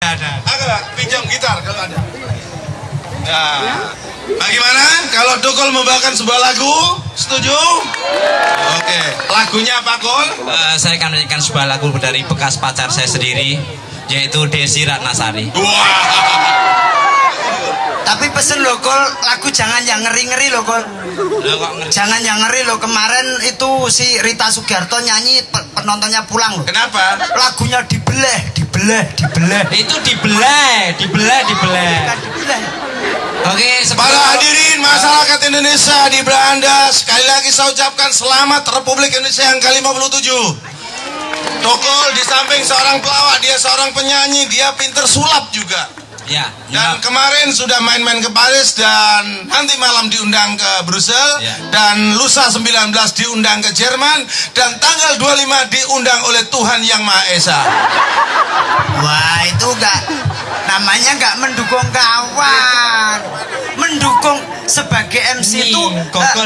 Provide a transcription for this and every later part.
ada. Agak pinjam gitar kalau ada. Nah, bagaimana kalau Dokol membawakan sebuah lagu? Setuju? Oke, lagunya apa Kol? Eh, saya akan menyanyikan sebuah lagu dari bekas pacar saya sendiri, yaitu Desi Ratnasari. Wah, Tapi pesen lo kol lagu jangan yang ngeri-ngeri lo kol. Jangan yang ngeri lo kemarin itu si Rita Sugiarto nyanyi pe- penontonnya pulang lo. kenapa? Lagunya dibelah, dibelah, dibelah. Itu dibelah, dibelah, dibelah. Oke, sebelum Para hadirin masyarakat Indonesia di Belanda, sekali lagi saya ucapkan selamat Republik Indonesia yang ke-57. Dokol di samping seorang pelawak, dia seorang penyanyi, dia pinter sulap juga. Ya, Dan ya. kemarin sudah main-main ke Paris dan nanti malam diundang ke Brussel Ya. dan lusa 19 diundang ke Jerman dan tanggal 25 diundang oleh Tuhan Yang Maha Esa. Wah itu enggak namanya enggak mendukung kawan. Mendukung sebagai MC Nih, itu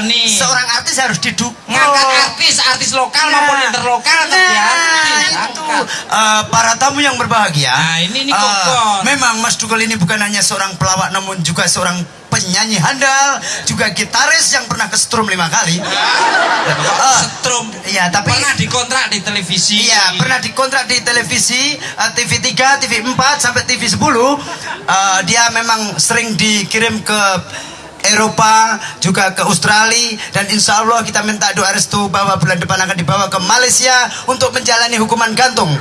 nih. seorang artis harus didukung. ngangkat artis, artis lokal maupun interlokal Nah, itu Eh, para tamu yang berbahagia. Nah, ini- ini Kokon. memang Mas Dukol ini bukan hanya seorang pelawak namun juga seorang penyanyi handal, juga gitaris yang pernah ke strum lima kali. Eh. Iya, tapi pernah dikontrak di televisi. Iya, pernah dikontrak di televisi eh, TV3, TV4 sampai TV10. Eh, dia memang sering dikirim ke Eropa, juga ke Australia dan insya Allah kita minta doa restu bahwa bulan depan akan dibawa ke Malaysia untuk menjalani hukuman gantung.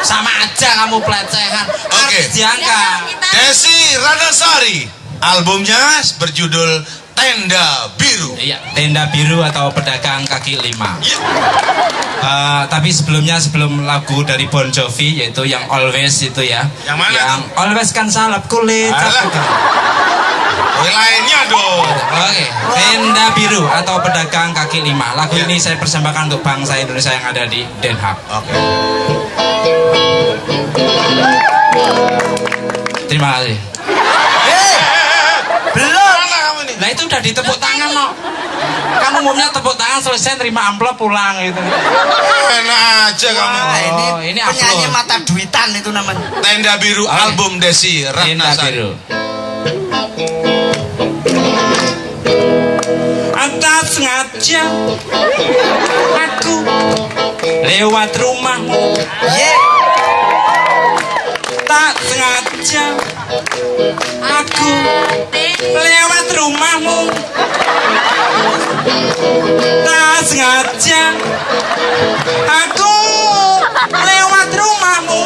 Sama aja kamu pelecehan. Oke. Artis diangkat. Desi Ranasari, albumnya berjudul Tenda Biru. Iya, tenda biru atau pedagang kaki lima. Iya. Eh, tapi sebelumnya sebelum lagu dari Bon Jovi yaitu yang Always itu ya. Yang mana Yang Always kan salap kulit. Alah. Oh, lainnya dong. Oke, tenda biru atau pedagang kaki lima. Lagu Iya. ini saya persembahkan untuk bangsa Indonesia yang ada di Den Haag. Oke. Terima umumnya tepuk tangan selesai terima amplop pulang gitu. Enak aja kamu. Nah, ini, Oh, ini penyanyi upload. mata duitan itu namanya. Tenda Biru Oke. album Desi Tenda Ratnasari. biru. Atas sengaja aku lewat rumahmu Ye, tak sengaja aku lewat rumahmu tak sengaja aku lewat rumahmu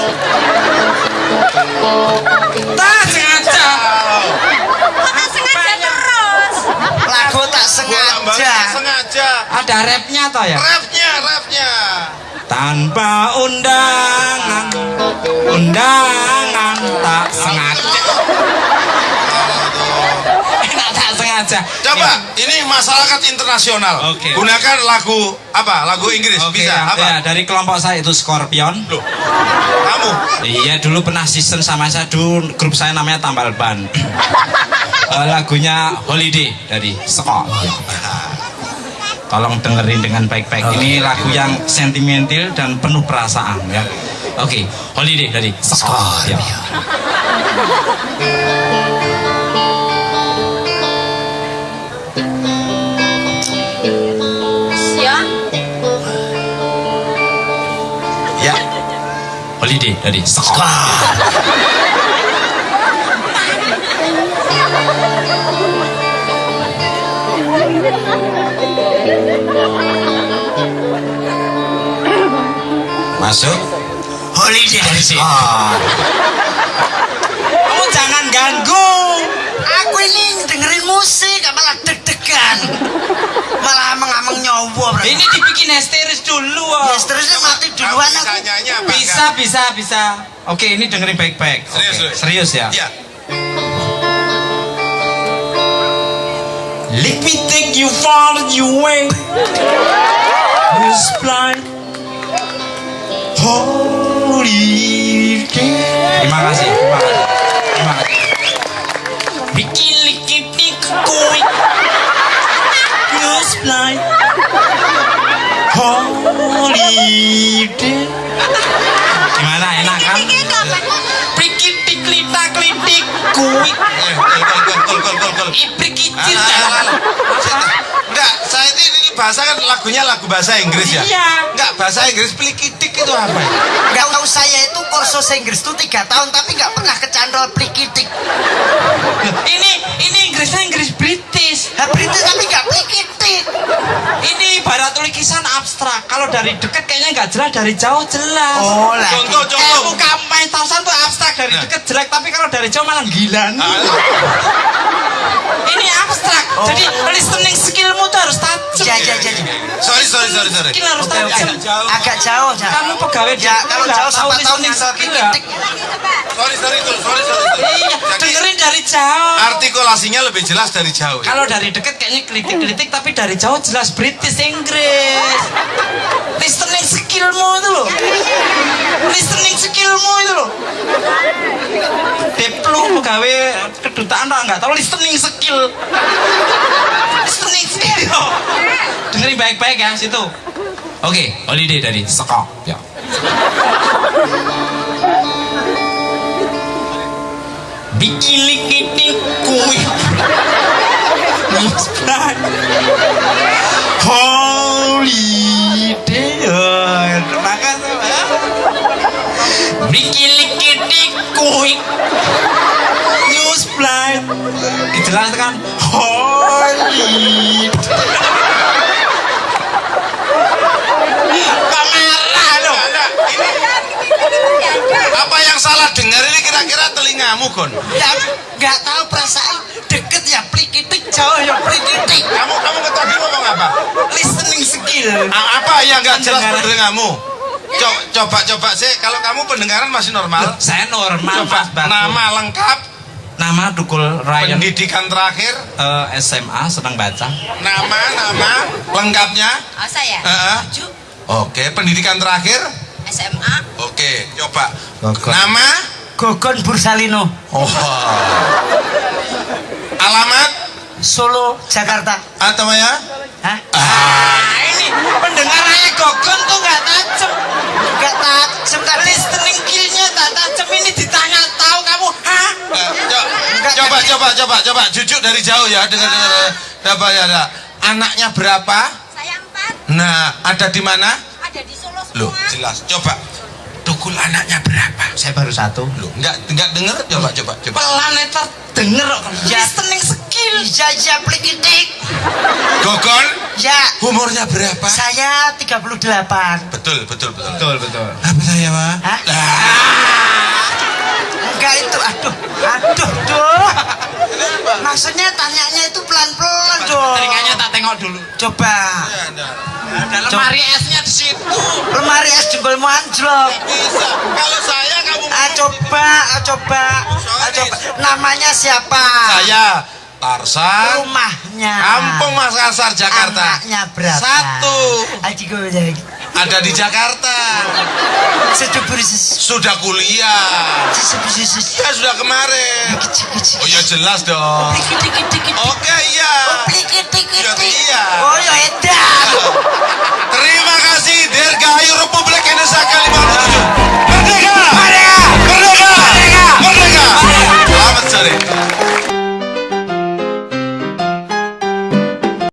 tak sengaja Tak sengaja terus. lagu tak sengaja. sengaja. ada rapnya toh ya rapnya. Tanpa undangan undangan tak sengaja enak tak sengaja Coba, ini masyarakat internasional. Oke. Gunakan lagu apa? Lagu Inggris Oke, bisa ya, apa? ya, dari kelompok saya itu Scorpion Loh, kamu Iya dulu pernah season sama saya dulu grup saya namanya Tambal Ban. Eh, lagunya Holiday dari Skor. Tolong dengerin dengan baik-baik. Ini lagu yang sentimental dan penuh perasaan ya. Oke, Holiday dari Skor. Ya. Ya. ya. Holiday dari Skor. Masuk. Holiday dari sini. Skor. Kamu jangan ganggu. Aku ini dengerin musik, malah deg-degan. Malah ameng-ameng nyowo. bro. Ini dibikin histeris dulu. oh. Ya, seterusnya mati duluan bisa aku. Bisa, bisa, bisa. Oke, ini dengerin baik-baik. Oke, Serius, serius. serius ya. Ya. Let me take you far away. Who's blind? Holy Terima kasih, terima kasih. Terima kasih. Bikin likit kui. Who's blind? Holy Gimana enak kan? Ini kok dik kuik Eh, kol kol kol kol kol kol kol. iprik kicil Alah, alah, alah. Enggak, saya ini, ini bahasa kan lagunya lagu bahasa Inggris ya? Iya. Enggak, bahasa Inggris plikitik itu apa ya? Gak tahu saya itu kursus Inggris tuh tiga tahun tapi nggak pernah kecandol plikitik. ini ini Inggrisnya Inggris British Nah, British tapi nggak plikitik. ini ibarat lukisan abstrak kalau dari dekat kayaknya nggak jelas dari jauh jelas Oh lah. Contoh, Eh, contoh. muka main tausan tuh abstrak dari Nah. dekat jelek tapi kalau dari jauh malah gilan Ah, ini abstrak jadi listening skillmu tuh harus tajam Ya ya ya. ya. Sorry, sorry, sorry, sorry. skill harus Oke, oke. tajam Agak jauh ya. kamu pegawai Ya kalau jauh tahu listening nggak skill ya? Sorry, sorry, sorry, sorry, sorry. iya Jadi, dengerin dari jauh artikulasinya lebih jelas dari jauh. ya? Kalau dari dekat kayaknya kritik-kritik tapi dari jauh jelas British Inggris. Listening skillmu itu loh. Listening skillmu itu loh. Deplu pegawai kedutaan tak nggak tahu listening skill. Listening skill. Dengerin baik-baik ya situ. Oke, holiday dari Sekok. Ya. Bikilik ini. Holiday. Dijelaskan holiday. Kok marah lo? Enggak, ini apa yang salah dengar ini kira-kira telingamu, Gon? Ya nggak tahu perasaan deket ya plikitik jauh ya plikitik. Kamu kamu ke tadi ngomong apa? Listening skill. A- Apa yang nggak jelas? Co- Coba coba sih, kalau kamu pendengaran masih normal. Saya normal, Coba nama lengkap, Nama Dukul Ryan pendidikan terakhir, eh, SMA sedang baca. nama nama lengkapnya. Oh saya? Heeh. Maju Oke, pendidikan terakhir. SMA Oke, coba. Gogon. Nama, Gogon Bursalino, oh. alamat Solo, Jakarta. atau ya? Hah? Ah, ini pendengarannya Gogon tuh nggak tajam. Nggak tajem kan? Listening coba coba coba jujuk dari jauh ya dengar dengar apa ya ada anaknya berapa saya empat nah ada di mana ada di Solo semua. Loh, jelas coba tukul anaknya berapa Saya baru satu. Loh, enggak enggak dengar coba coba coba Pelan itu denger kok. Ya. Listening skill. Iya, iya, plikitik. gogon Ya, umurnya berapa saya 38. betul betul betul Betul, betul. apa saya mah Hah? Lah, Enggak itu, aduh, aduh, duh. Maksudnya tanyanya itu pelan-pelan dong. Telinganya tak tengok dulu. Coba. ya, nah. Ada lemari esnya di situ. Lemari es jempolmu anjlok. bisa kalau saya kamu Ah, coba, ah, coba, ah, coba. Namanya siapa? saya Tarsan Rumahnya. Kampung Makassar Jakarta Anaknya berapa? Satu. Aji gue jadi. Ada di Jakarta. Sudah kuliah. Ya sudah kemarin. Oh ya jelas dong. Oke dikit. iya.